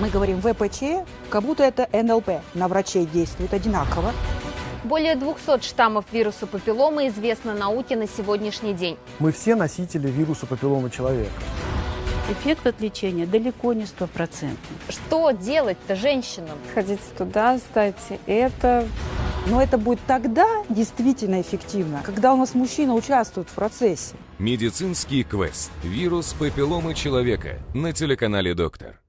Мы говорим ВПЧ, как будто это НЛП. На врачей действует одинаково. Более 200 штаммов вируса папилломы известно науке на сегодняшний день. Мы все носители вируса папилломы человека. Эффект от лечения далеко не стопроцентный. Что делать-то женщинам? Ходите туда, ставьте это. Но это будет тогда действительно эффективно, когда у нас мужчина участвует в процессе. Медицинский квест. Вирус папилломы человека на телеканале «Доктор».